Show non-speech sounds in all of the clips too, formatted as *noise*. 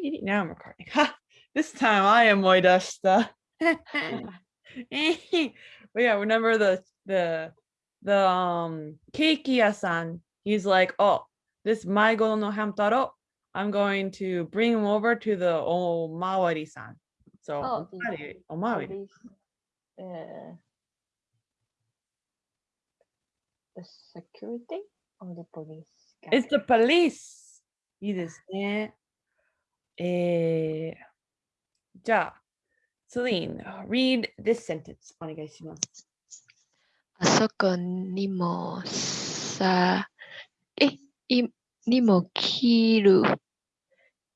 *laughs* Now I'm recording. Ha! *laughs* This time I am moidashita. *laughs* but yeah, remember the the the um keiki yasan. He's like, oh, this Maigo no Hamtaro. I'm going to bring him over to the Omawari-san. So Oh, the Omawari, Omawari. police, uh, the security or the police? guy? It's the police. いいですね。 えー、じゃあ、Celine, read this sentence お願いします。あそこにもさ、え、い、にも切る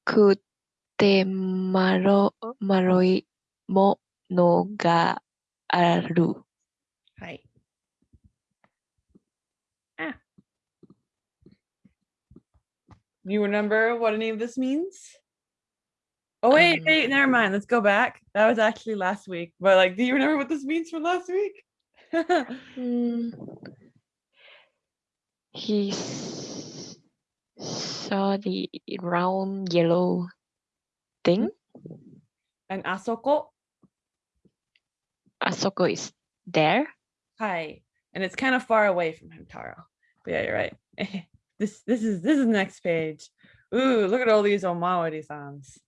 くてまろ、丸いものがある。はい。Ah. You remember what any of this means? Oh wait, um, wait, never mind. Let's go back. That was actually last week. But like, do you remember what this means from last week? *laughs* Mm. he saw the round yellow thing. Mm-hmm. And asoko. Asoko is there. Hi. And it's kind of far away from him, Taro. But yeah, you're right. *laughs* this this is this is the next page. Ooh, look at all these Omawari songs.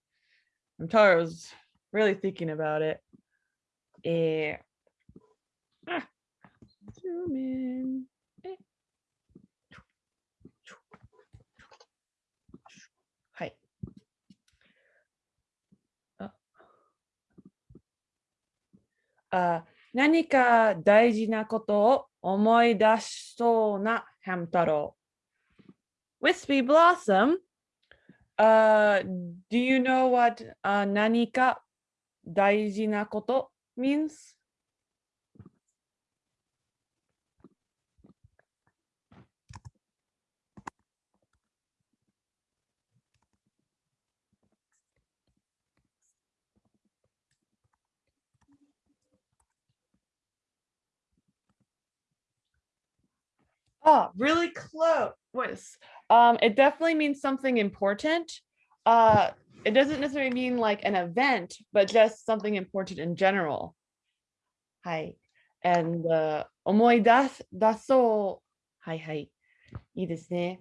And Taro was really thinking about it. Eh. Ah. Zoom in. Eh. はい。ああ何か大事なことを思い出しそうなハム太郎。Wispy Blossom, uh, do you know what uh, 何か大事なこと means? Oh, really close. Um, it definitely means something important. Uh, it doesn't necessarily mean like an event, but just something important in general. Hi. And uh, 思い出す、出そう。はいはい。いいですね。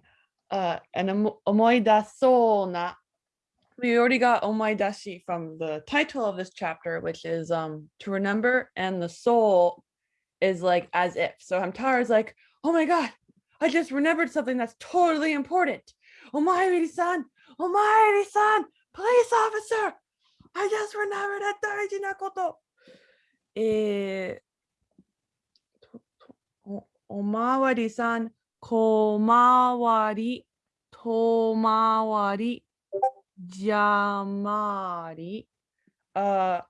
Uh, and 思い出そうな we already got omaidashi from the title of this chapter, which is um to remember, and the soul is like as if. So Hamtaro is like, oh my god, I just remembered something that's totally important. Omairi-san, Omairi-san, police officer, I just remembered a 大事なこと。えーととおおまわりさん、こまわり、とまわり、じゃまり。Uh,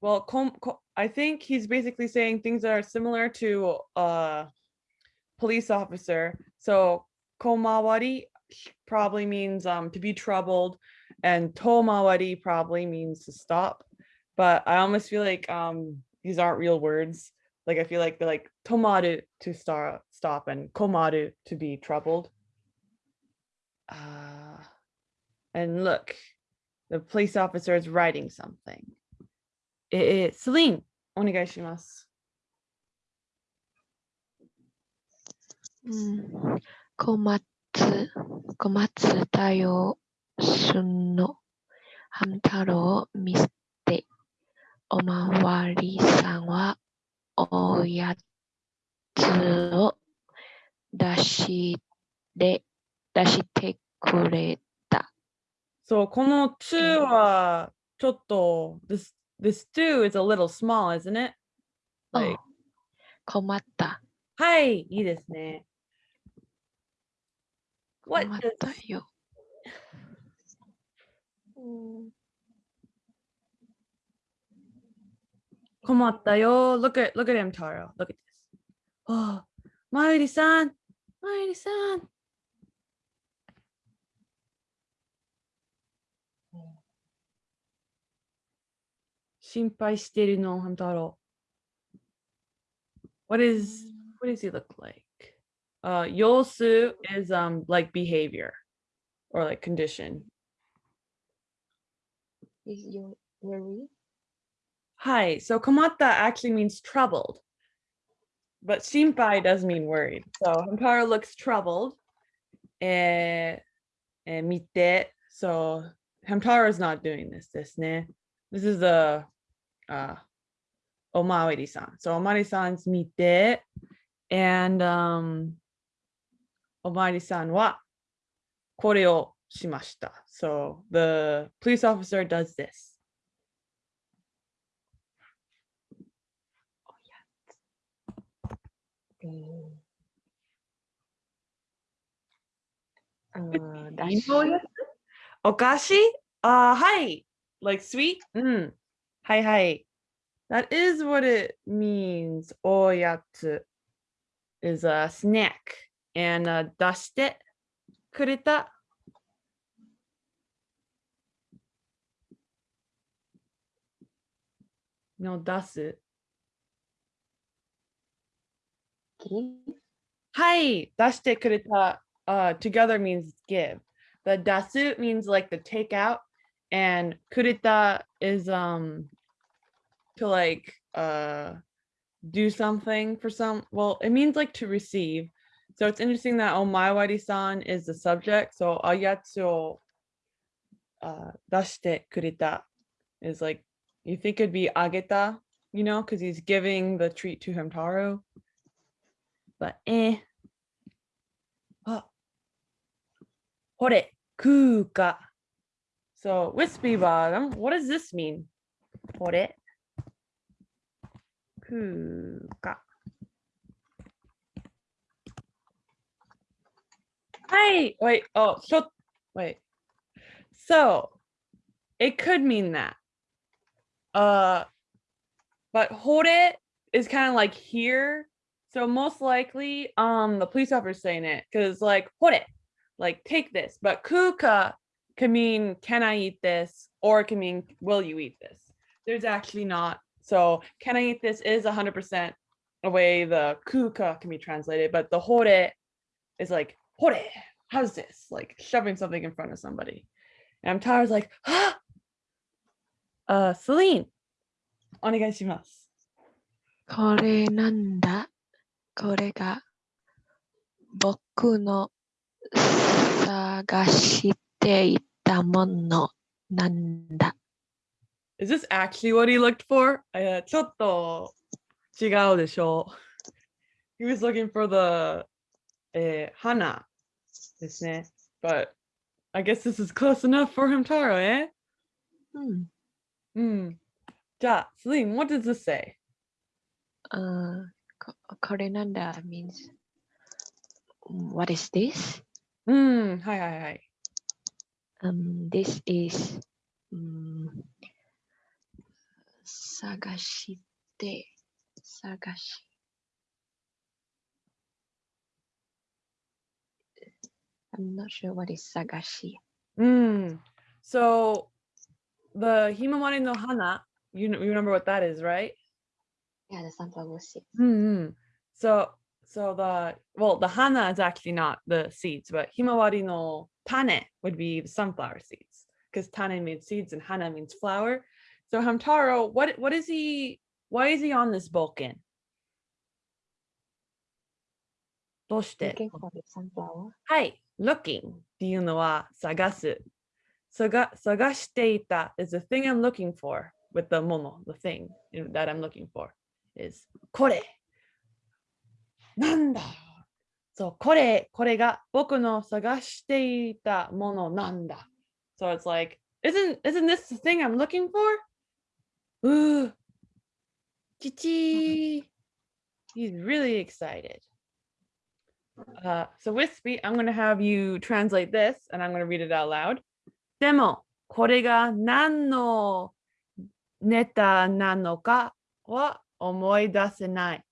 well, com, co- I think he's basically saying things that are similar to uh police officer. So komawari probably means um to be troubled, and tomawari probably means to stop. But I almost feel like um these aren't real words. Like I feel like they're like tomaru to start stop and komaru to be troubled. Uh, and look, the police officer is writing something. えー、Celine, お願いします。うん、小松、小松太陽旬のハム太郎を見捨て、おまわりさんはおやつを出して、出してくれた。そう、この to はちょっと this this to is a little small, isn't it? お Like, 困った。はい、いいですね。What 困っ does たよ。うん困ったよ。Look at look at him, Taro. Look at this. Oh, まゆ 心配してるの、ハム太郎。What is what does he look like? Uh, 様子 is um like behavior or like condition. is your worry? Hi. So komatta actually means troubled. But shinpai does mean worried. So Hamtaro looks troubled. Eh, eh, mite. So Hamtaro is not doing this. This ne. This is a uh Omawari-san. So Omawari-san's mite. And um Omawari-san wa これをしました. So the police officer does this. Mm. Uh, いい dash. のやつ*laughs* お菓子あーはい。Like sweet? うん。 はいはい。That is what it means. おやつ is a snack. And、uh, 出してくれた。の出す。 Give. はい。出してくれた。Uh, together means give. The 出す means like the takeout. and kurita is um to like uh do something for some well it means like to receive so it's interesting that oh, omawari-san is the subject so ayatsu uh dashite kurita is like you think it'd be ageta you know because he's giving the treat to hamtaro but eh ah. oh. これ、空か。So wispy bottom what does this mean hore kuka. Hi, wait, oh, so, wait. So, it could mean that. Uh, but hore is kind of like here. So most likely, um, the police officer saying it because like hore, like take this. But kuka can mean, can I eat this? Or it can mean, will you eat this? There's actually not. So can I eat this is 100% a way the kuka can be translated, but the hore is like, hore, how's this? Like shoving something in front of somebody. And Hamtaro's like, ah! uh, Celine, onegaishimasu. Kore nanda? Kore ga boku no sagashite ていたものなんだ。Is this actually what he looked for? Uh, ちょっと違うでしょう。He was looking for the eh, hana. but I guess this is close enough for him, Taro, eh? hmm. Hmm. えうん。うん。じゃあ、Celine, what does this say? Uh, あここれなんだ means What is this? Hmm. hi, hi. Um, this is um, sagashite, sagashi. I'm not sure what is sagashi. Mm. So the himawari no hana, you, you remember what that is, right? Yeah, the sunflower seed. Mm -hmm. So so the well the hana is actually not the seeds, but Himawari no tane would be the sunflower seeds because tane means seeds and hana means flower. So Hamtaro, what what is he? Why is he on this bulkin? どうして？ Looking for the sunflower. はい、looking っていうのは探す。探探していた is the thing I'm looking for with the もの the thing you know, that I'm looking for is これ。 なんだそう、これ、これが僕の探していたものなんだ。So it's like, isn't, isn't this the thing I'm looking for? うー。ちち He's really excited. Uh, so Wispy, I'm going to have you translate this and I'm going to read it out loud. でも、これが何のネタなのかは思い出せない。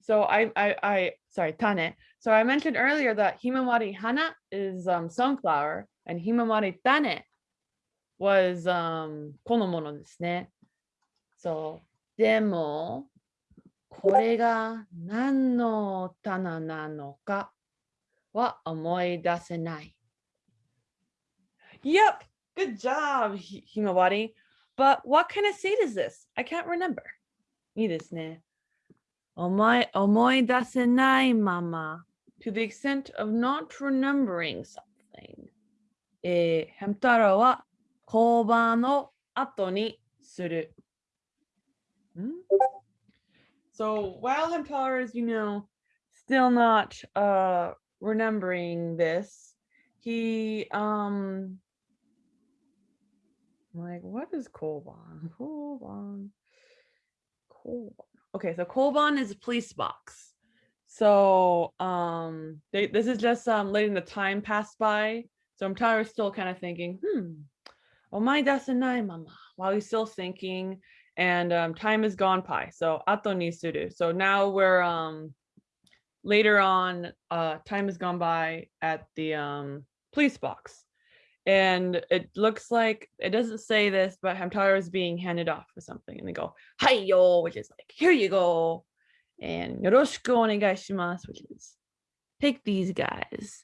So I, I, I, sorry, Tane. So I mentioned earlier that Himawari Hana is um, sunflower and Himawari Tane was um, このものですね。そう。でも、これが何の棚なのかは思い出せない。Yep, good job, Hi- Himawari. But what kind of seed is this? I can't remember. いいですね。 Omoidasenai mama. To the extent of not remembering something. Eh, えー、ヘムタロは交番の後にする。ん hmm? So while Hamtaro is, you know, still not uh, remembering this, he um like what is Koban? Koban. Koban. Okay, so Koban is a police box. So um they, this is just um letting the time pass by. So Hamtaro is still kind of thinking, hmm, oh my dasanai mama, while he's still thinking and um, time has gone by. So ato ni suru. So now we're um later on, uh, time has gone by at the um police box. And it looks like it doesn't say this, but Hamtaro is being handed off for something. And they go, Hi yo, which is like, here you go. And yoroshiku onegaishimasu, which is take these guys.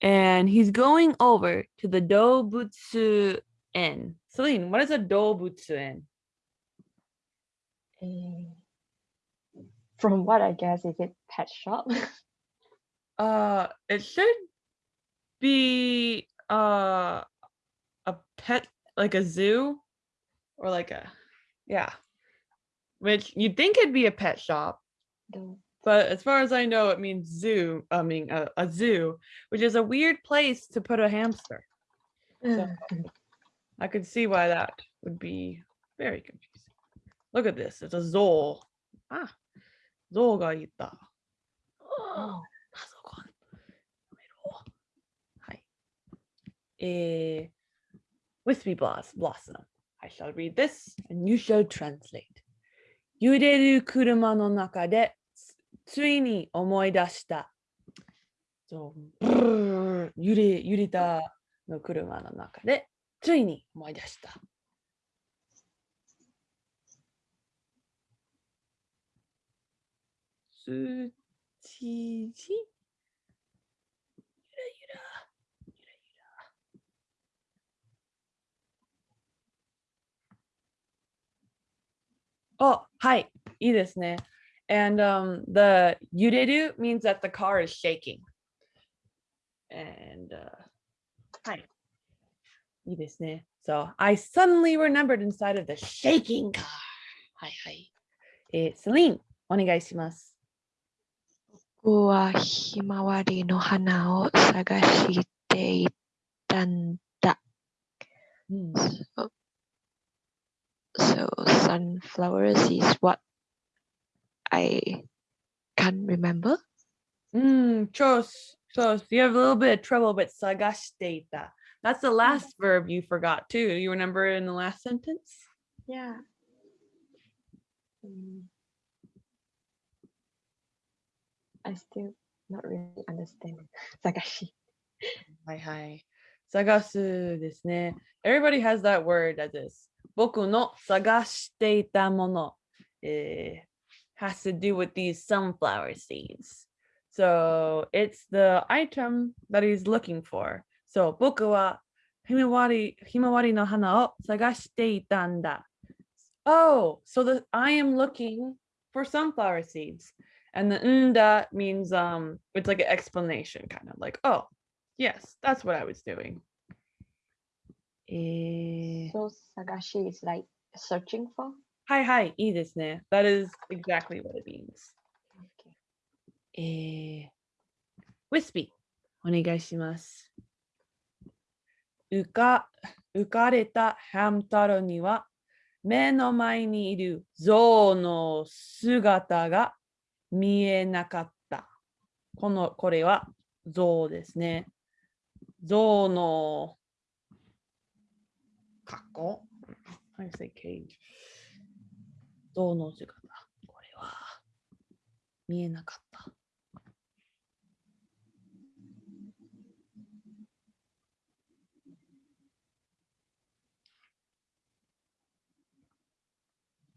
And he's going over to the Dobutsu Inn. Celine, what is a Dobutsuen? Eh, from what I guess, is it pet shop? *laughs* Uh, it should be uh a pet like a zoo or like a yeah. Which you'd think it'd be a pet shop, but as far as I know, it means zoo. I mean a, a zoo, which is a weird place to put a hamster. So- I could see why that would be very confusing. Look at this. It's a Zol. Ah, Zol ga ita. Oh, えー、Wispy Blossom. I shall read this and you shall translate. 揺れる車の中でついに思い出した。そう、ブルー揺れ、揺れたの車の中でついに思い出した。つ あ、はい、いいですね。And um, the yureru means that the car is shaking. And uh, はい。いいですね。So I suddenly remembered inside of the shaking car. はいはい。えー、セリン、お願いします。僕はひまわりの花を探していたんだ。うん、 So, so sunflowers is what I can't remember. Mm, Close, close. You have a little bit of trouble with sagashita. That's the hmm. last verb you forgot too. You remember in the last sentence? Yeah. Hmm. I still not really understand. Sagashi. Hi hi. Sagasu Everybody has that word as. 僕の探していたもの、eh, has to do with these sunflower seeds. So it's the item that he's looking for. So 僕はひまわりひまわりの花を探していたんだ。Oh, so the I am looking for sunflower seeds. And the nda means um it's like an explanation kind of like, oh, yes, that's what I was doing. えー、はいはい、いいですね。That is exactly what it means.Wispy,、お願いします。浮か,浮かれたハム太郎には目の前にいる象の姿が見えなかった。この、これは象ですね。象の。格好 ?How do you say cage? 象の姿。これは見えなかった。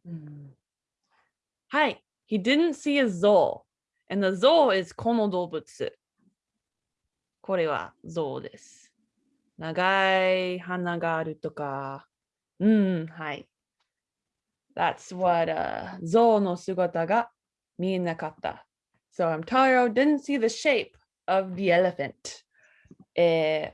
Mm. Hi, he didn't see a zoal. And the zoal is この動物。これはゾウです。長い鼻があるとか、 うん、はい。That's what uh, 象の姿が見えなかった。So Hamtaro didn't see the shape of the elephant. え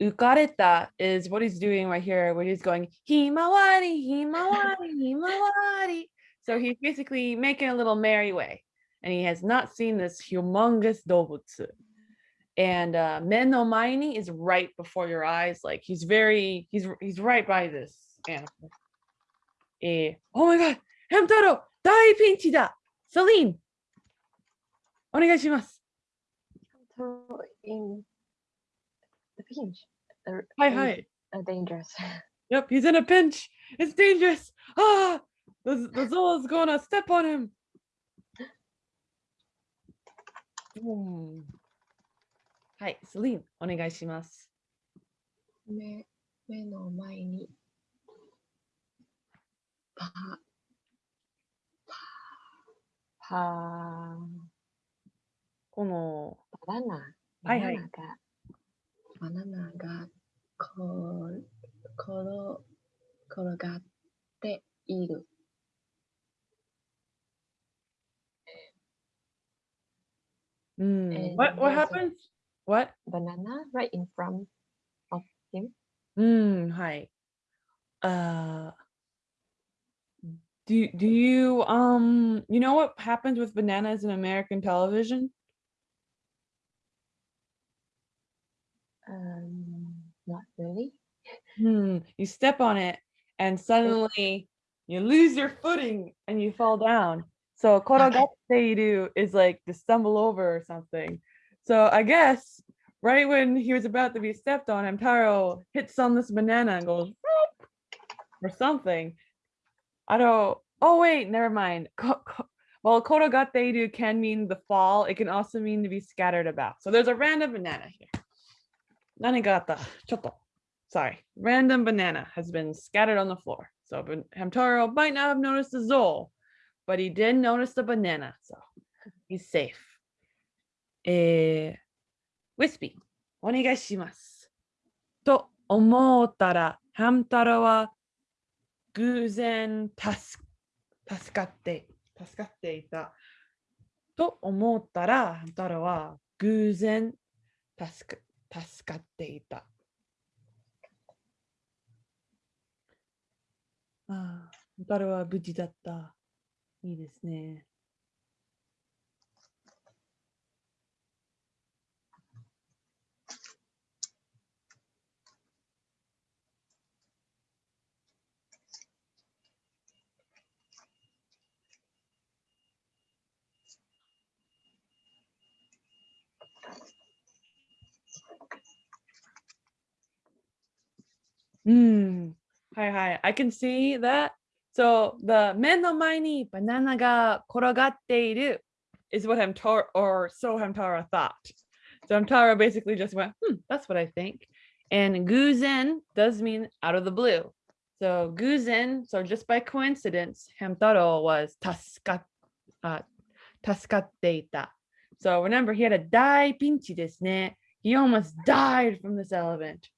ー、浮かれた is what he's doing right here, where he's going, ひまわり、ひまわり、ひまわり。So he's basically making a little merry way. And he has not seen this humongous 動物。 and uh Menomaini is right before your eyes. Like he's very he's he's right by this animal. Eh, oh my god, Hamtaro, dai pinchi da. Celine. Onegaishimasu. Hamtaro in the pinch. Hi, hi. uh, dangerous. *laughs* Yep, he's in a pinch. It's dangerous. Ah, the, the Zola is gonna step on him. はい、スリー、お願いします。目,目の前に。このバナナ。バナナが。バナナが。ころ。転がっている。うん。What? banana right in front of him. Mm, hi. Uh, do do you um you know what happens with bananas in American television? Um, not really. Hmm, you step on it and suddenly you lose your footing and you fall down. So *laughs* korogate is like to stumble over or something. So I guess right when he was about to be stepped on, Hamtaro hits on this banana and goes or something. I don't. Oh wait, never mind. *laughs* Ko- ko- Well, korogate can mean the fall. It can also mean to be scattered about. So there's a random banana here. Nanigata. Chotto. Sorry. Random banana has been scattered on the floor. So Hamtaro might not have noticed the Zol, but he did notice the banana. So he's safe. Eh, Wispy, お願いします。と思ったら、ハム太郎は偶然助助かって、助かっていた。と思ったら、ハム太郎は偶然助か助かっていた。ああ、ハム太郎は無事だった。いいですね。Hmm. Hi, hi. I can see that so the men no mini banana ga 目の前にバナナが転がっている is what Hamtaro or so Hamtaro thought so Hamtaro basically just went hmm that's what I think and guzen does mean out of the blue so guzen so just by coincidence Hamtaro was tasukatteita. uh, 助かっていた。So remember, he had a dai pinchi desu ne. He almost died from this element.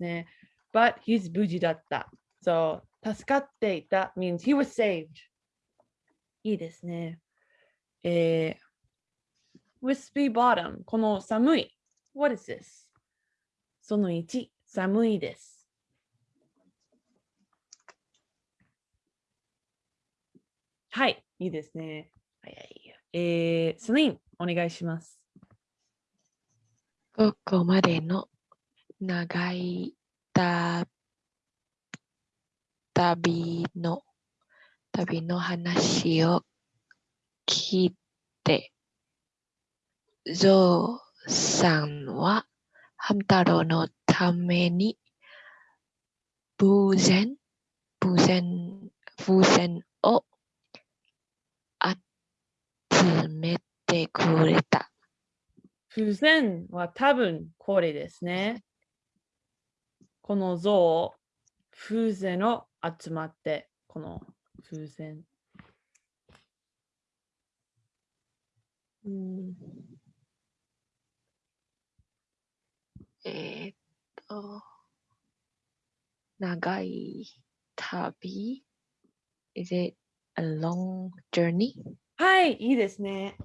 ne. But he's 無事だった。So, 助かっていた means he was saved. いいですね。えー、wispy bottom この寒い。What is this? その1、寒いです。はい、いいですね。はいはいえー、スリン、お願いします。ここまでの長いた旅の旅の話を聞いて、ゾウさんはハム太郎のために風船、風船、風船を集めてくれた。風船は多分これですね。この像、風船を集まって、この風船。うんえーっと、nagai tabi. Is it a long journey? はい、いいですね。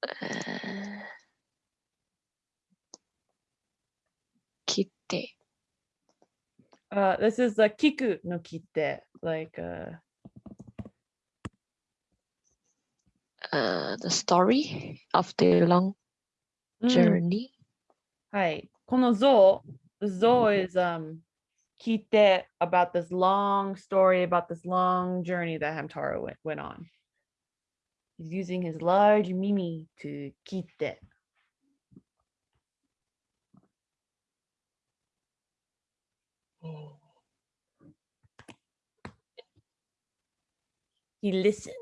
Uh, Uh, this is a kiku no kite, like uh, uh, the story of the long mm. journey. Hi. Kono zo, the zo is um kite about this long story, about this long journey that Hamtaro went, went on. He's using his large mimi to kite. He listened.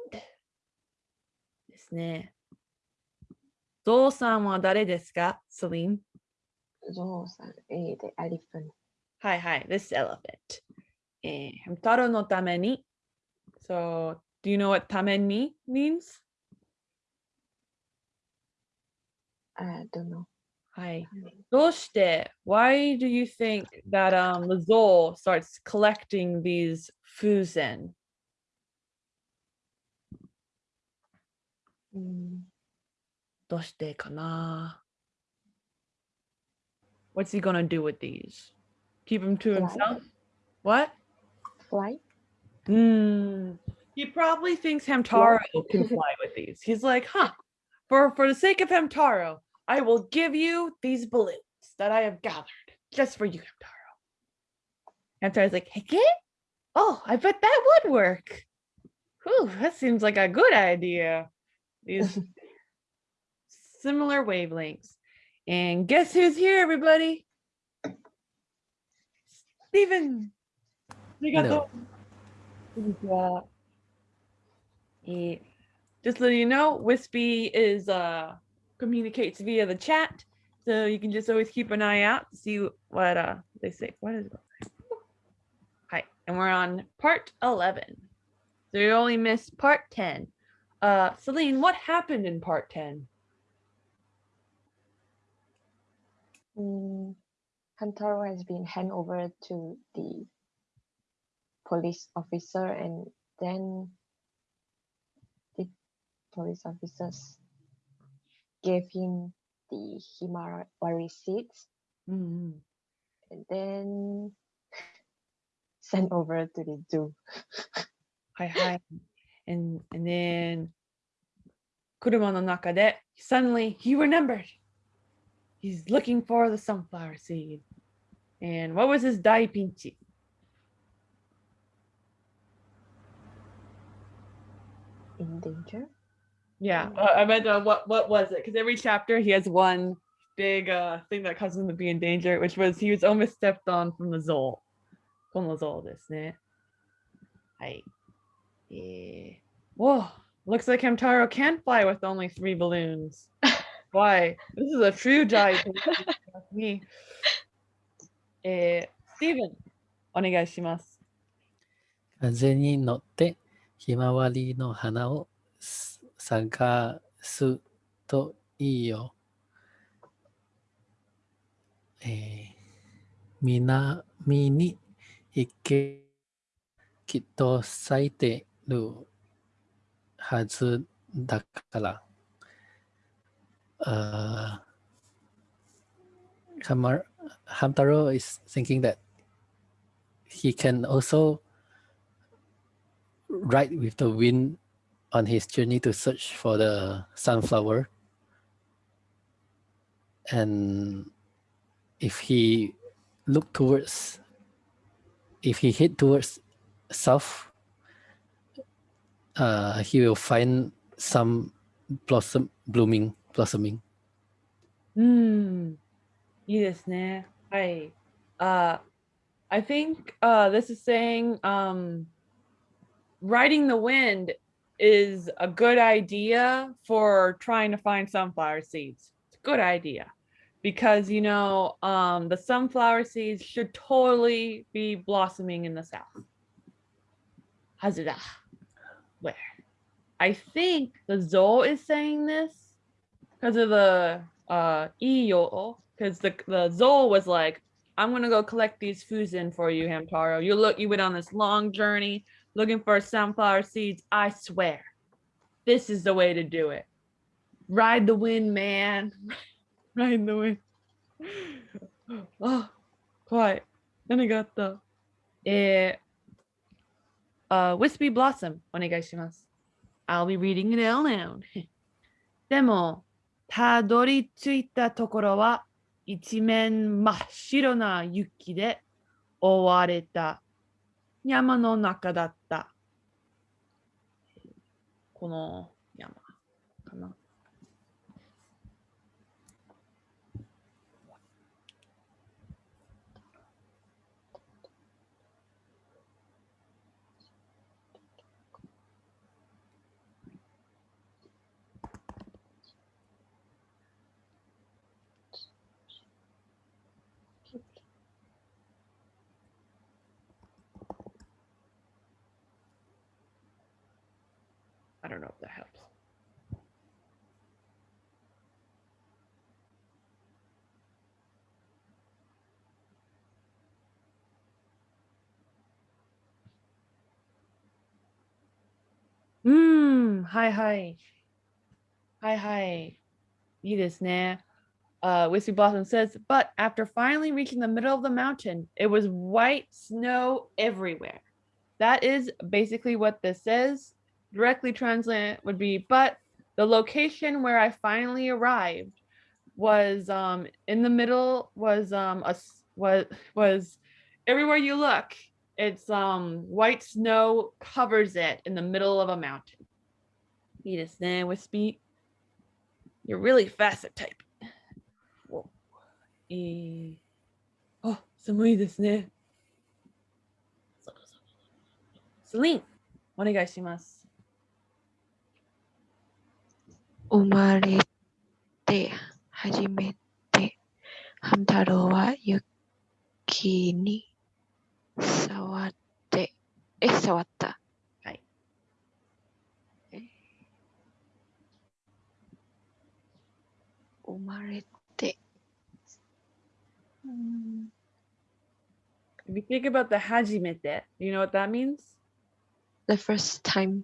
ですね。ゾウさんは誰ですか ?Celine? ゾウさん、A で elephant。はいはい。This elephant. えー、ハム太郎のために。So, do you know what ために means? I don't know. はい。どうして Why do you think that um, the Zol starts collecting these fusen? うん、どうしてかな What's he gonna do with these? Keep them to Fly. himself? What? fly? Hmm. He probably thinks Hamtaro can fly with these. He's like, huh, for, for the sake of Hamtaro, I will give you these balloons that I have gathered just for you, Hamtaro. Hamtaro's like, heck yeah? Oh, I bet that would work. Whew, that seems like a good idea. These similar wavelengths. And guess who's here, everybody? Steven. Hello. Yeah. Just so you know, Wispy is uh communicates via the chat, so you can just always keep an eye out to see what uh they say. What is it? Hi, and we're on part eleven. So you only missed part ten. Uh, Celine, what happened in part ten? Mm, Hamtaro has been handed over to the police officer and then the police officers gave him the Himawari seeds Mm, and then *laughs* sent over to the zoo. Hi, hi. And and then Kuruma no naka de suddenly he remembered. He's looking for the sunflower seed. And what was his dai pinchi? In danger? Yeah, Mm. uh, I meant uh, what what was it? Because every chapter he has one big uh thing that causes him to be in danger, which was he was almost stepped on from the Zol. この Zol ですね。はい。えー Whoa, Looks like Hamtaro can fly with only three balloons. *laughs* Why? This is a true dive. *laughs* me. Eh, Steven, お願いします。風に乗ってひまわりの花を探すといいよ。えー、南に行けきっと咲いてる。はずだから。Uh, Hamar, Hamtaro is thinking that he can also ride with the wind on his journey to search for the sunflower. And if he look towards, if he head towards south, uh, he will find some blossom blooming, blossoming. うん。いいですね。はい。Uh, I think uh, this is saying um, riding the wind is a good idea for trying to find sunflower seeds. It's a good idea because, you know, um, the sunflower seeds should totally be blossoming in the south. Hazada. Where? I think the Zol is saying this because of the uh iyo because the the Zol was like I'm gonna go collect these fusen for you, Hamtaro. You look, you went on this long journey looking for sunflower seeds. I swear, this is the way to do it. Ride the wind, man. *laughs* Ride the wind. *gasps* Oh, quiet. Then I got the eh, uh, Wispy Blossom. お願いします. I'll be reading it out now. *laughs* でも、たどり着いたところは一面真っ白な雪で覆われた山の中だった。この山かな。うん、はいはい。はいはい。いいですね。Uh, Wispy Blossom says, but after finally reaching the middle of the mountain, it was white snow everywhere. That is basically what this says. Directly translate would be, but the location where I finally arrived was um, in the middle was um, a was was everywhere you look it's um white snow covers it in the middle of a mountain いいですね Wispy you're really fast at typing Whoa. えーあ寒いですね Celine お願いします生まれて初めてハム太郎は雪に触って え触ったはいえ生まれてうん If you think about the hajimete, you know what that means? the first time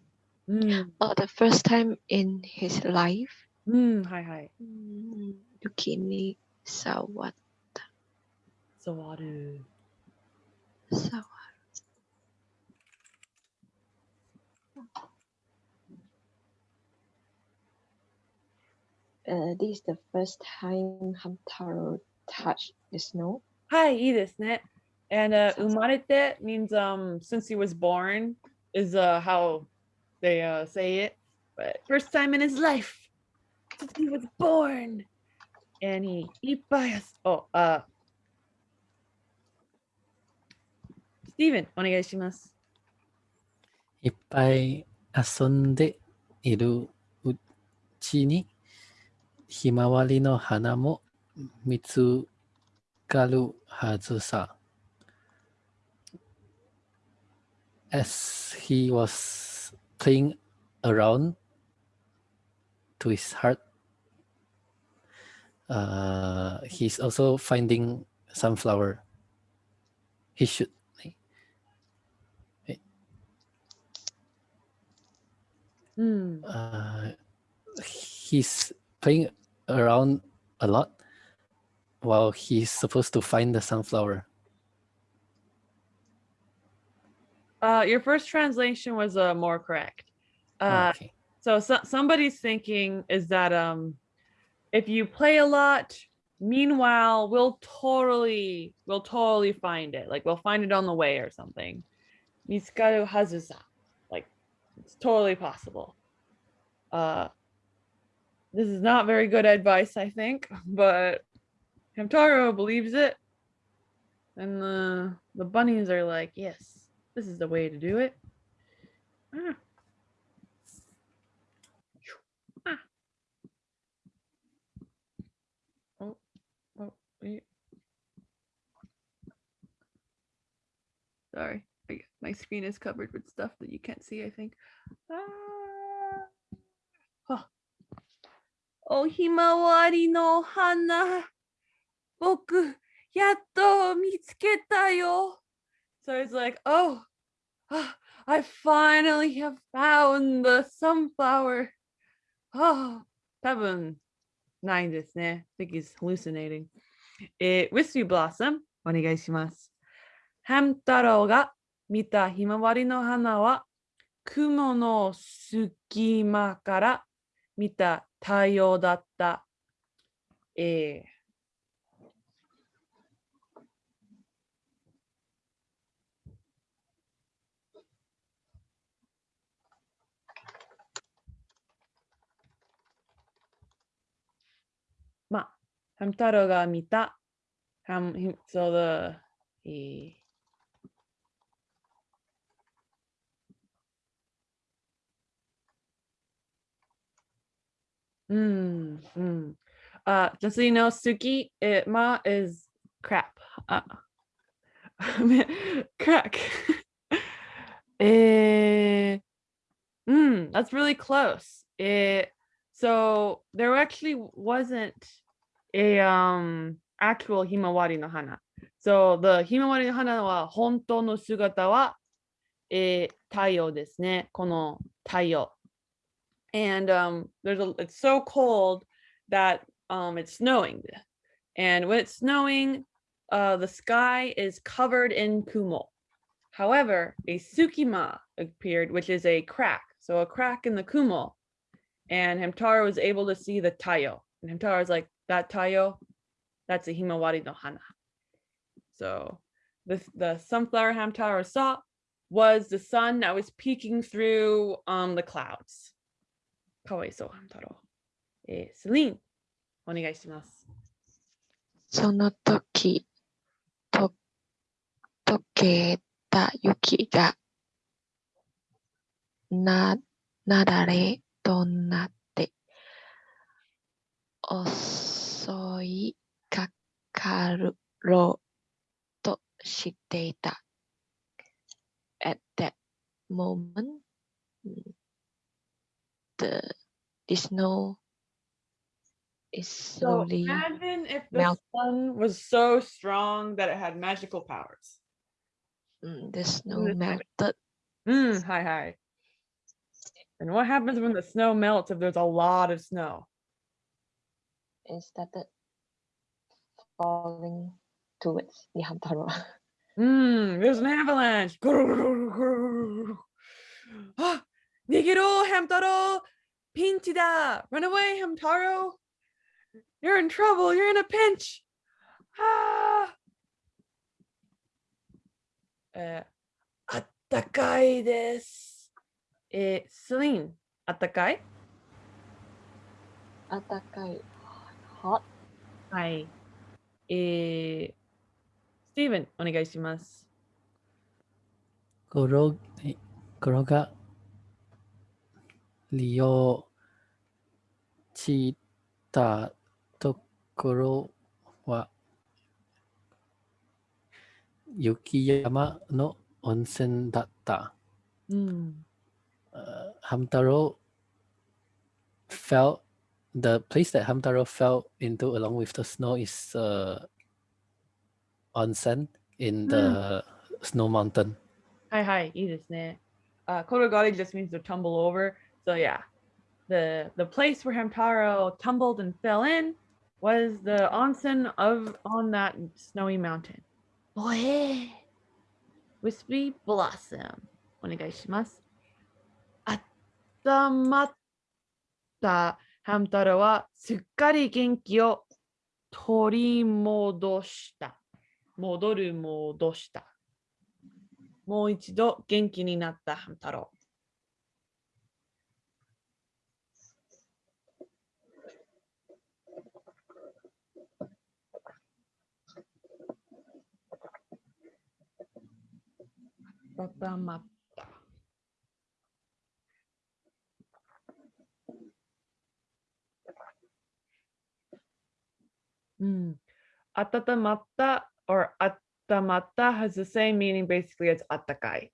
Mm, oh the first time in his life mm, hi, hi. うん雪に触っ Sawaru. Uh, this is the first time Hamtaro touched the snow. Hi, いいですね. And uh, umarete means um since he was born is uh how they uh say it. But first time in his life since he was born. And he ipayas. Oh, uh Steven, お願いします.いっぱい遊んでいるうちに ひまわりの花も見つかるはずさ。As he was playing around to his heart, uh, he's also finding sunflower. He should Mm. uh, he's playing around a lot while he's supposed to find the sunflower. Uh, your first translation was uh more correct. Oh, Uh, okay. so, so somebody's thinking is that um if you play a lot meanwhile we'll totally we'll totally find it like we'll find it on the way or something Mitsukaru hazusa like it's totally possible uh this is not very good advice i think but hamtaro believes it and the the bunnies are like yes this is the way to do it Ah. Oh, wait. Sorry, my screen is covered with stuff that you can't see, I think. Ah. Oh, himawari no hana. 僕、やっと Hamtaro mitsuketa So it's like, oh, ah, I finally have found the sunflower. Oh, 多分ないですね。I think he's hallucinating. えー、Wispy Blossom お願いします。ハム太郎が見たひまわりの花は雲の隙間から見た太陽だった。えーまあ、ハム太郎が見た、ハム、ひ so the, えーうん、うん。Uh, just so you know, Suki, it, ma is crap. Uh, crack. eh, mm, that's really close. It, so there actually wasn't a um actual himawari no hana. So the himawari no hana wa hontou no sugata wa eh, 太陽ですね。この太陽。And um there's a it's so cold that um it's snowing. And when it's snowing, uh the sky is covered in kumo. However, a tsukima appeared, which is a crack. So a crack in the kumo. And Hamtaro was able to see the tayo. And Hamtaro was like, that tayo, that's a himawari no hana. So the, the sunflower Hamtaro saw was the sun that was peeking through um the clouds. かわいそう、Hamtaro. えー、セリーン、お願いします。その時、と、溶けた雪が、な、なだれとなって、襲いかかるろうとしていた。At that moment, the, the snow is slowly So imagine if the melt- sun was so strong that it had magical powers. mm, the snow the- melted. Mm, hi, hi. And what happens when the snow melts if there's a lot of snow? It started falling towards the Hamtaro. Mm, there's an avalanche. *laughs* *gasps* Nigiro Hamtaro Pinchida. Run away, Hamtaro. You're in trouble. You're in a pinch. Ah. Uh, attakai desu. Uh, Celine, attakai? Attakai. Hot. Hi. Eh, Steven, onegai shimasu. Goro, 転がり落ちたところは雪山の温泉だった。うん。 uh, Hamtaro fell the place that Hamtaro fell into along with the snow is uh, onsen in the snow mountain. はいはい、いいですね。Uh, Korogari just means to tumble over. So yeah, the the place where Hamtaro tumbled and fell in was the onsen of on that snowy mountain. Boy, wispy blossom. お願いします。あったまったハム太郎はすっかり元気を取り戻した。戻る戻した。もう一度元気になったハム太郎。Papamapa. Mm. Hmm. Atatamata or atamatta has the same meaning basically as atakai.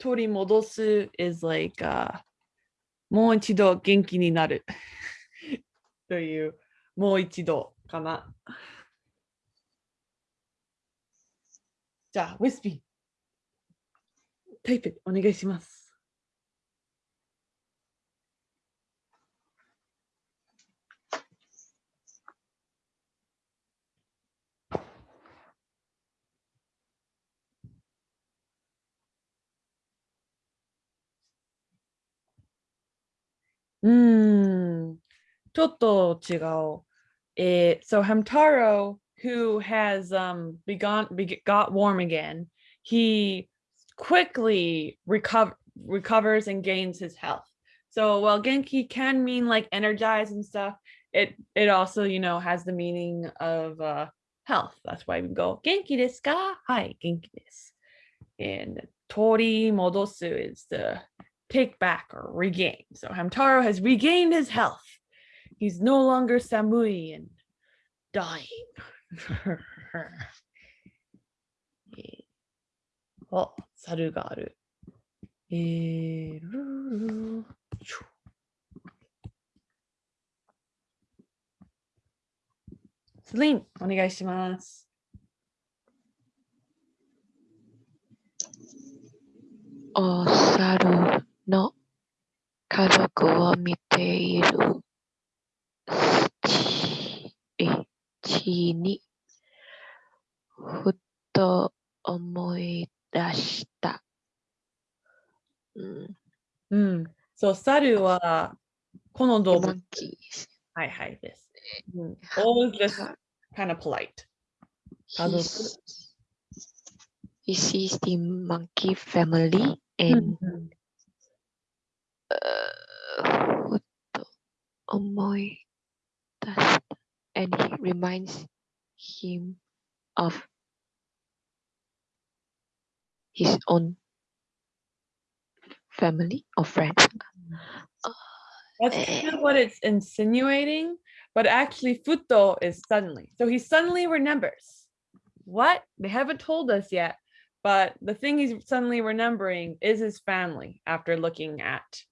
Torimodosu is like uh, もう一度元気になるというもう一度かな。じゃあ、ウィスピー。タイプお願いします。うーん、ちょっと違う。Eh, so Hamtaro, who has um begun be, got warm again, he quickly recover recovers and gains his health. So while Genki can mean like energize and stuff, it it also you know has the meaning of uh health. That's why we go Genki desu ka? Hi, Genki desu. And Tori modosu is the take back or regain. So Hamtaro has regained his health. He's no longer Samui and dying. *laughs* Oh, oh, saru ga aru. Celine, お願いします。お、猿。の家族を見ているちにふと思い出した。うん、うん。そう、猿は、この動物はいはいです。うん、always just ー。kind of polite. 家 He sees the monkey family and うん Omoy dust and he reminds him of his own family or friends. That's eh. kind of what it's insinuating, but actually futo is suddenly. So he suddenly remembers. What? They haven't told us yet, but the thing he's suddenly remembering is his family after looking at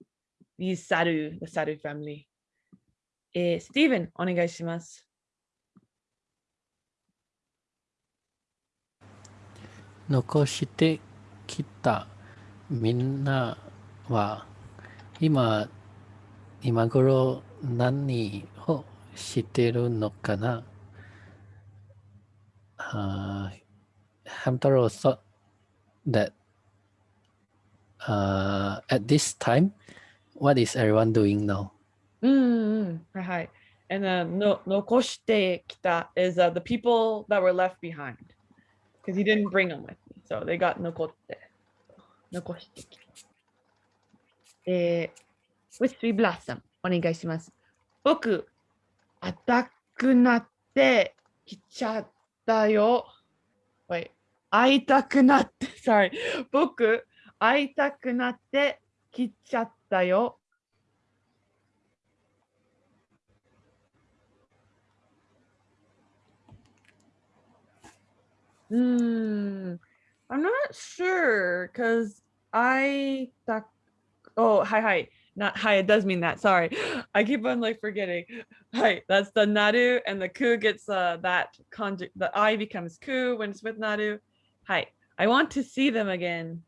these saru, the saru family. Eh, Stephen, お願いします。残してきたみんなは今今頃何をしてるのかな uh, Hamtaro thought that uh, at this time what is everyone doing now うんうんうんはいはい。And then の残してきた is uh, the people that were left behind because he didn't bring them with me. So they got 残って。残してきた。えー、ウィスピーブラッサム、お願いします。僕、赤くなってきちゃったよ。Wait, 会いたくなって、sorry. 僕、会いたくなってきちゃったよ。Hmm. I'm not sure because I thought, oh, hi, hi. Not hi, it does mean that. Sorry. *gasps* I keep on like forgetting. *laughs* Hi, that's the naru, and the ku gets uh that conjugate. The I becomes ku when it's with naru. Hi, I want to see them again.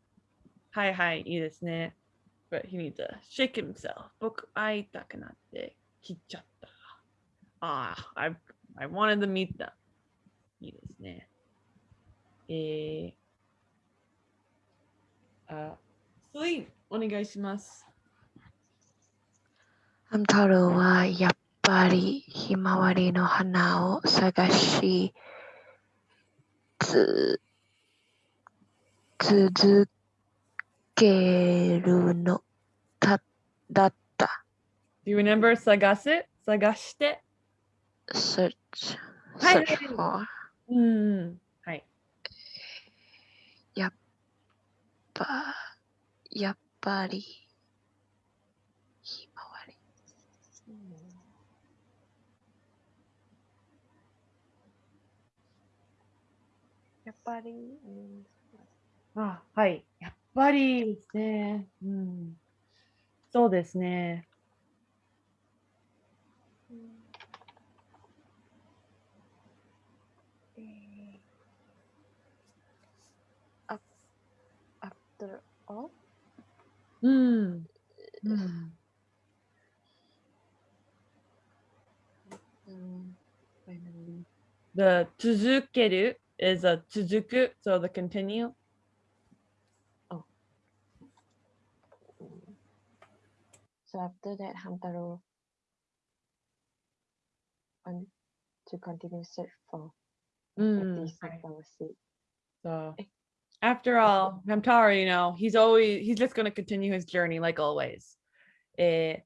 Hi, hi, いいですね. But he needs to shake himself. 僕会いたくなってきちゃった. Ah, I I wanted to meet them. いいですね。 えー、あ、スリーお願いします。ハム太郎はやっぱりひまわりの花を探しつ続けるのだだった。Do you remember 探す探して。search はい search for うん。はい。ばやっぱりひまわり。やっぱり、あ、はい。やっぱりですね。うん。そうですね。all うん。うん。 um, finally The 続ける is a 続く, so the continue. so after that Hamtaro want to continue search for Mm, this right. flower seed So Eh. after all, Hamtaro, you know, he's always he's just gonna continue his journey like always. Eh,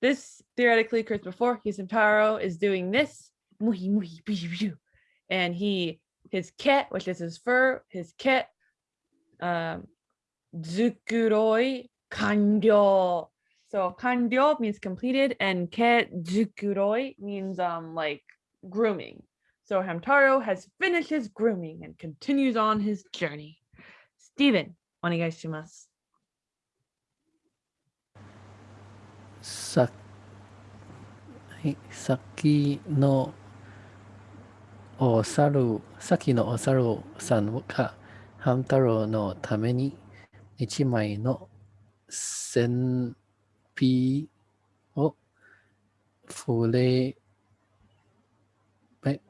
this theoretically occurs before his Hamtaro is doing this, muhi muhi bishu bishu, and he his ket, which is his fur, his ket, um, zukuroi kanryo. So kanryo means completed, and ket zukuroi means um like grooming. So Hamtaro has finished his grooming and continues on his journey. Steven, お願いします。さはい、さっきのお猿、さっきのお猿さんがハム太郎のために一枚の線ピをプレ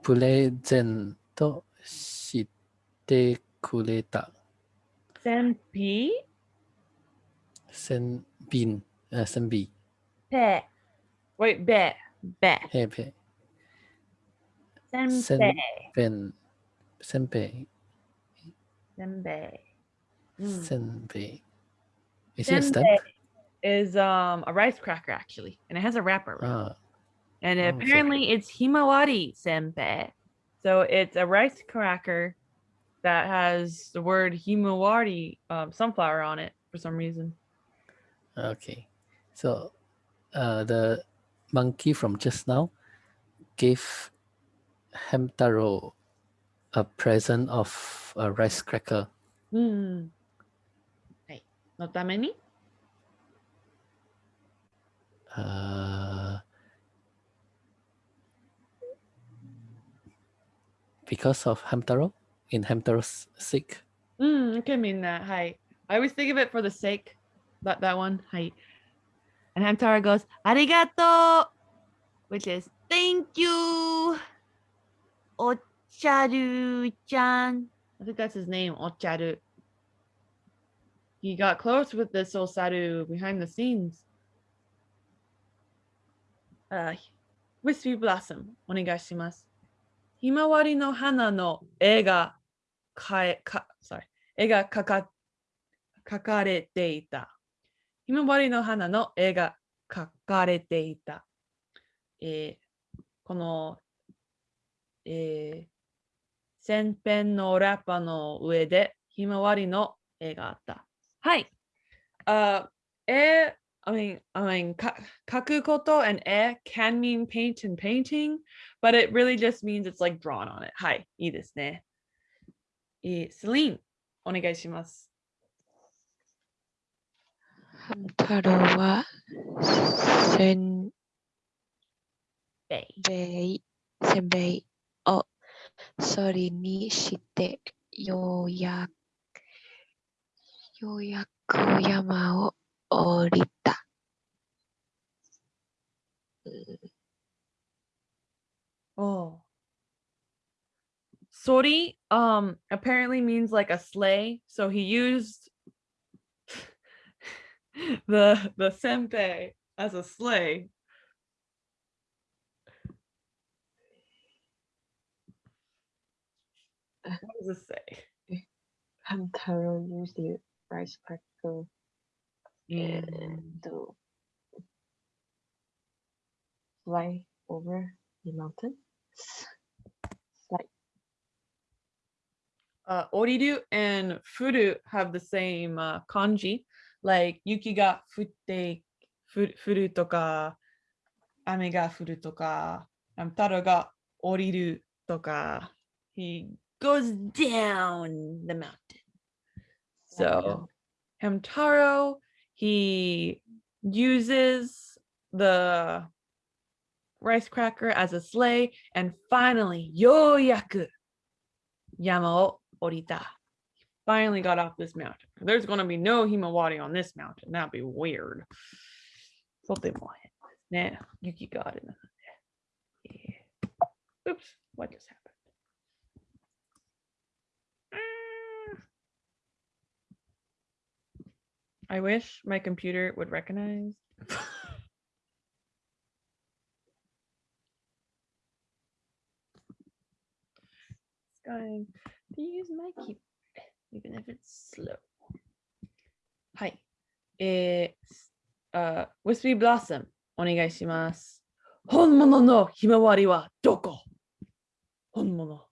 プレゼントしてくれた。Senbi. Senbin. Uh, Senbi. Pe. Wait, be. Be. Hey, pe. Senbei. Senbei. Senbei. Hmm. Senbei. Mm. Is senbei it a snack? Is um a rice cracker actually, and it has a wrapper. Ah. And oh, apparently so it's himawari senbei. So it's a rice cracker that has the word himawari um, sunflower on it for some reason. okay. So, uh, the monkey from just now gave Hamtaro a present of a rice cracker. Hmm. Hey, not that many? Uh, because of Hamtaro, in Hamter's sake. Mm, it mean that. Hi. I always think of it for the sake. That that one. Hi. And Hamtaro goes, Arigato, which is thank you. Ocharu-chan. I think that's his name, Ocharu. He got close with this Osaru behind the scenes. Uh, Wispy Blossom, onegashimasu. Himawari no hana no ega かえか、sorry、絵がかか描かれていた。ひまわりの花の絵が描かれていた。えーこの、えー、線ペンのラッパの上でひまわりの絵があった。はい。Uh, 絵 I mean, I mean, ka- kakukoto and e can mean paint and painting, but it really just means it's like drawn on it. Hi, いいですね。えー、Celine, お願いします。太郎はせんべい。せんべいをそりにしてようやようやく山を降りた。Oh. Sori um apparently means like a sleigh, so he used *laughs* the the senbei as a sleigh. What does it say? Hamtaro used the rice cracker Mm. and to fly over the mountain. Like uh, oriru and furu have the same uh, kanji. Like yuki ga futte furu toka, ame ga furu toka, um, taro ga oriru toka. He goes down the mountain. So. Hamtaro, he uses the rice cracker as a sleigh, and finally, yoyaku, yama Finally got off this mountain. There's going to be no Himawari on this mountain. That'd be weird. Something like Nah, Yuki got it. Yeah. Oops, what just happened? Ah. I wish my computer would recognize. *laughs* Going. Use my keyboard, even if it's slow. Hi. It's uh, Wispy Blossom, お願いします。本物のひまわりはどこ本物。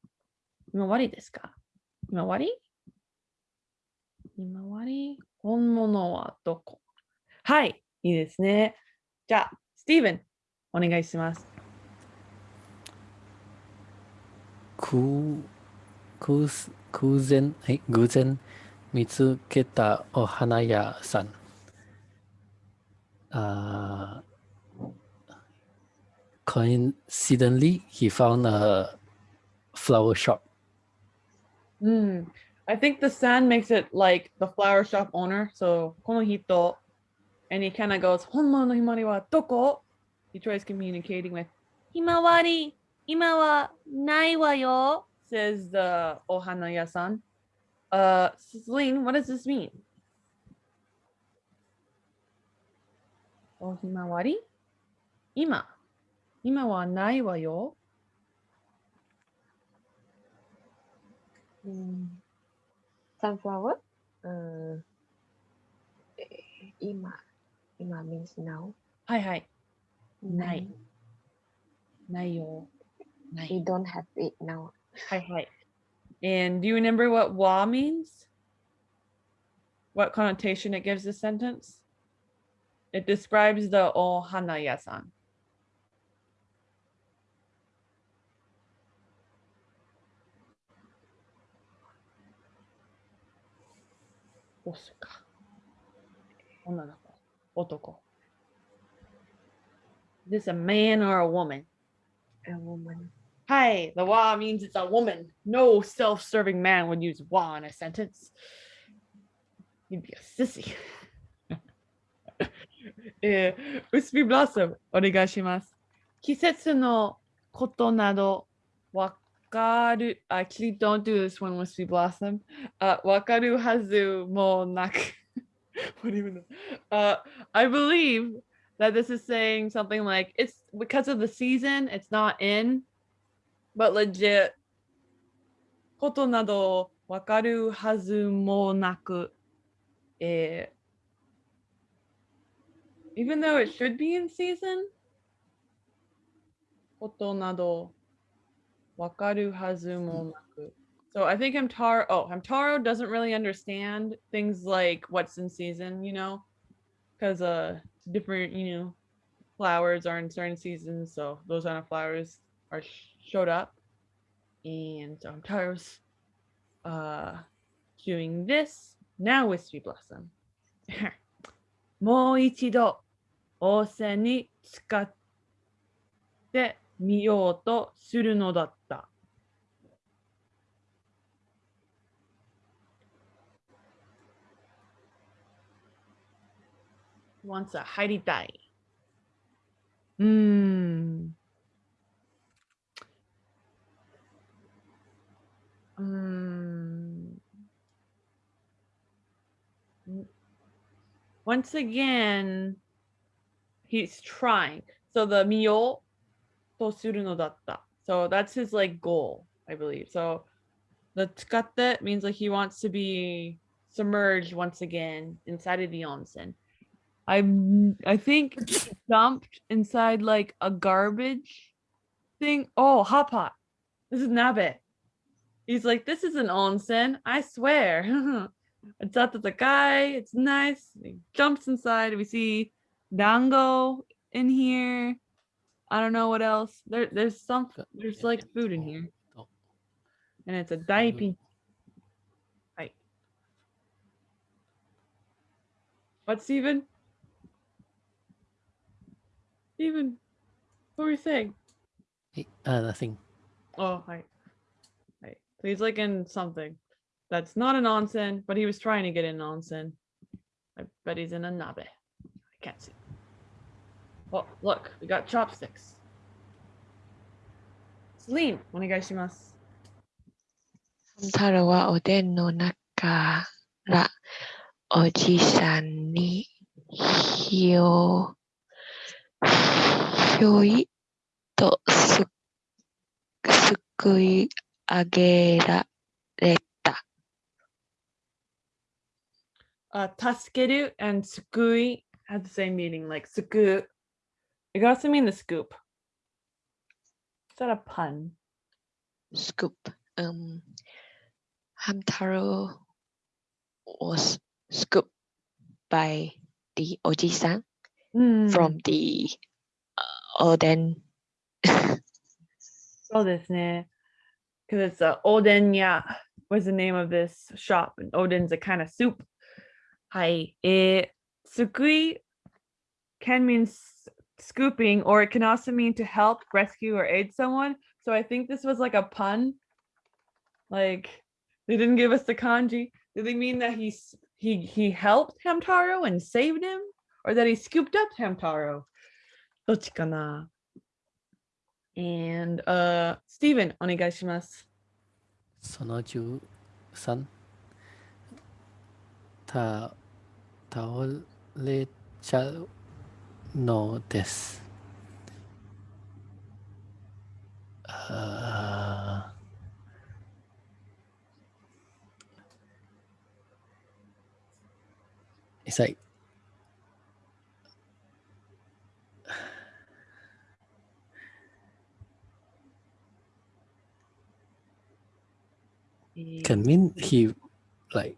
ひまわりですかひまわりひまわり本物はどこはい、いいですね。じゃあ、スティーブン、お願いします。く偶偶然え偶然見つけたお花屋さん。Uh, coincidentally, he found a flower shop. Mm, I think the sun makes it like the flower shop owner. So, この人 and he kind of goes, 本物のひまわりはどこ He tries communicating with ひまわり、今はないわよ says the ohana yasan, Uh, Celine, what does this mean? Ohimawari? Ima. Ima wa nai wa yo. Mm. Sunflower? Uh, ima. Ima means now. Hi, hi. Nai. Nai yo. Nai. We don't have it now. はい*laughs* はい。And do you remember what wa means? What connotation it gives this sentence? It describes the ohana yasan. Osuka. 女の子。男。Is this a man or a woman? A woman. Hi, the wa means it's a woman. No self-serving man would use wa in a sentence. You'd be a sissy. *laughs* eh, Wispy Blossom, onegaishimasu. Kisetsu no koto nado wakaru. Actually, don't do this one, Wispy Blossom. Uh, wakaru hazu mo naku. *laughs* what even? Uh, I believe that this is saying something like it's because of the season, it's not in, but legit. ことなどわかるはずもなく。えー even though it should be in season, ことなどわかるはずもなく。So I think Hamtaro, oh, Hamtaro doesn't really understand things like what's in season, you know, because uh, different, you know, flowers are in certain seasons. So those kind of flowers are sh- showed up, and so Hamtaro's uh doing this now. Wispy Blossom. もう一度温泉に使ってみようとするのだった。wants a 入りたい。うん。Um, うーん。once again, he's trying. So the mio to suru no datta. So that's his like goal, I believe. So the tsukatte means like he wants to be submerged once again inside of the onsen. I'm. I think *laughs* dumped inside like a garbage thing. Oh, hot pot. This is Nabe. He's like, this is an onsen. I swear. *laughs* it's out the guy. It's nice. He jumps inside. We see dango in here. I don't know what else. There, there's some. There's like food in here, and it's a daipin. Right. What, Steven? Steven, what were you saying? Uh, nothing. Oh, hi. Hi. So he's like in something that's not an onsen, but he was trying to get in onsen. I bet he's in a nabe. I can't see. Oh, look, we got chopsticks. Celine, onegaishimasu. 太郎はおでんの中からおじさんにひよ、ひょいとす、すくい 上げられた。 Uh, taskeru and sukui have the same meaning, like suku. It can also mean the scoop. Is that a pun? scoop. Um, Hamtaro was scooped by the Oji-san Hmm. from the uh, Oden. *laughs* そうですね。 because it's a Oden, yeah, was the name of this shop, and Oden's a kind of soup. Hi, it sukui can mean scooping, or it can also mean to help, rescue, or aid someone. So I think this was like a pun. Like they didn't give us the kanji. Did they mean that he he he helped Hamtaro and saved him, or that he scooped up Hamtaro? どっちかな And uh Steven, お願いします。その13た倒れちゃうのです。あー It's can mean he like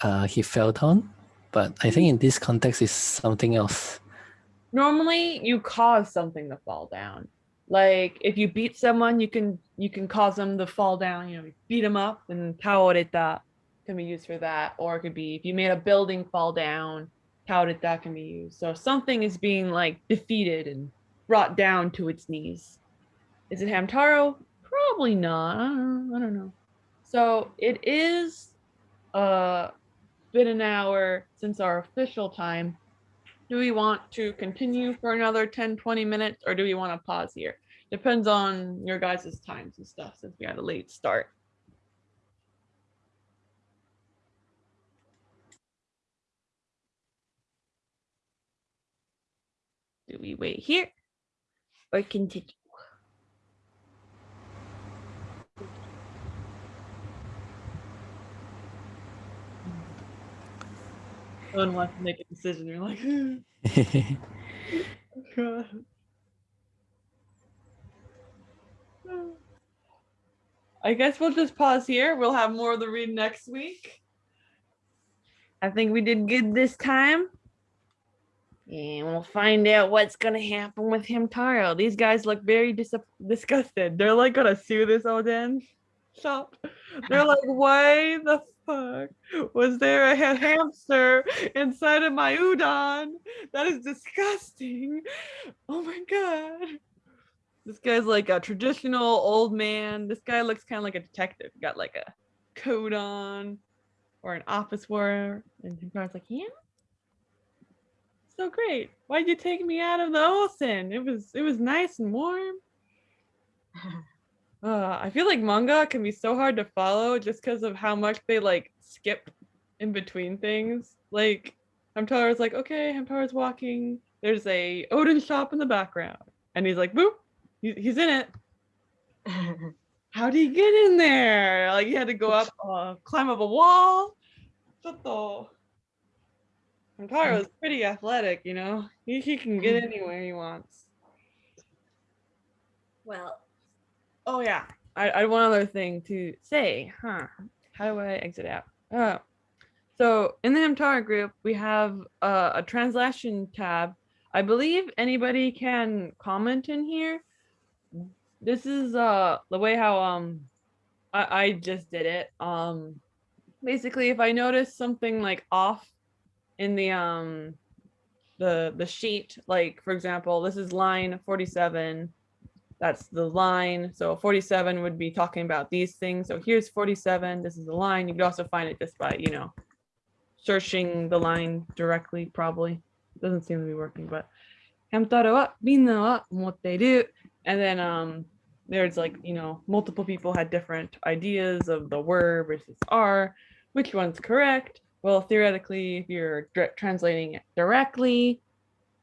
uh he fell down, but I think in this context is something else. Normally you cause something to fall down. Like if you beat someone, you can you can cause them to fall down, you know, you beat them up and taoreta can be used for that. Or it could be if you made a building fall down, taoreta can be used. So something is being like defeated and brought down to its knees. Is it Hamtaro? Probably not. I don't know. I don't know. So it is uh been an hour since our official time. Do we want to continue for another 10, 20 minutes or do we want to pause here? Depends on your guys' times and stuff since we had a late start. Do we wait here or continue? One wants to make a decision. You're like, *laughs* oh, God. I guess we'll just pause here. We'll have more of the read next week. I think we did good this time. And we'll find out what's gonna happen with Hamtaro. These guys look very dis- disgusted. They're like gonna sue this Oden shop. They're like, why the fuck was there a hamster inside of my udon? That is disgusting. Oh my god. This guy's like a traditional old man. This guy looks kind of like a detective. Got like a coat on or an office wear. And Hikaru's like, yeah. So great. Why'd you take me out of the ocean? It was it was nice and warm. *laughs* Uh, I feel like manga can be so hard to follow just because of how much they like skip in between things. Like Hamtaro's like, okay, Hamtaro's walking. There's a Oden shop in the background, and he's like, boop, he's in it. *laughs* How would he get in there? Like he had to go up, uh, climb up a wall. Chotto. Hamtaro is pretty athletic, you know. He he can get anywhere he wants. Well, oh yeah, I, I had one other thing to say, huh? How do I exit out? Oh, so in the Hamtaro group, we have uh, a translation tab. I believe anybody can comment in here. This is uh the way how um I, I just did it. Um basically if I notice something like off in the um the the sheet like for example this is line 47 that's the line. So 47 would be talking about these things. So here's 47, this is the line. You could also find it just by, you know, searching the line directly probably. Doesn't seem to be working, but and then um there's like, you know, multiple people had different ideas of the were versus are, which one's correct. Well, theoretically, if you're translating it directly,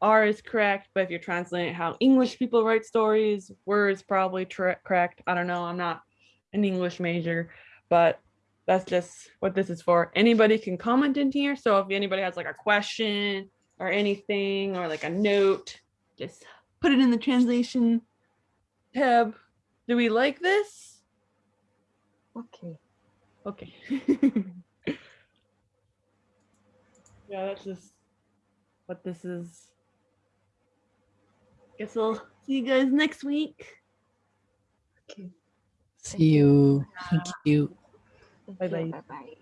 r is correct but if you're translating how english people write stories were is probably correct i don't know i'm not an english major but that's just what this is for anybody can comment in here so if anybody has like a question or anything or like a note just put it in the translation tab do we like this Okay. Okay. *laughs* yeah, that's just what this is. Guess we'll see you guys next week. Okay. See you. Thank you. Bye-bye. Bye bye.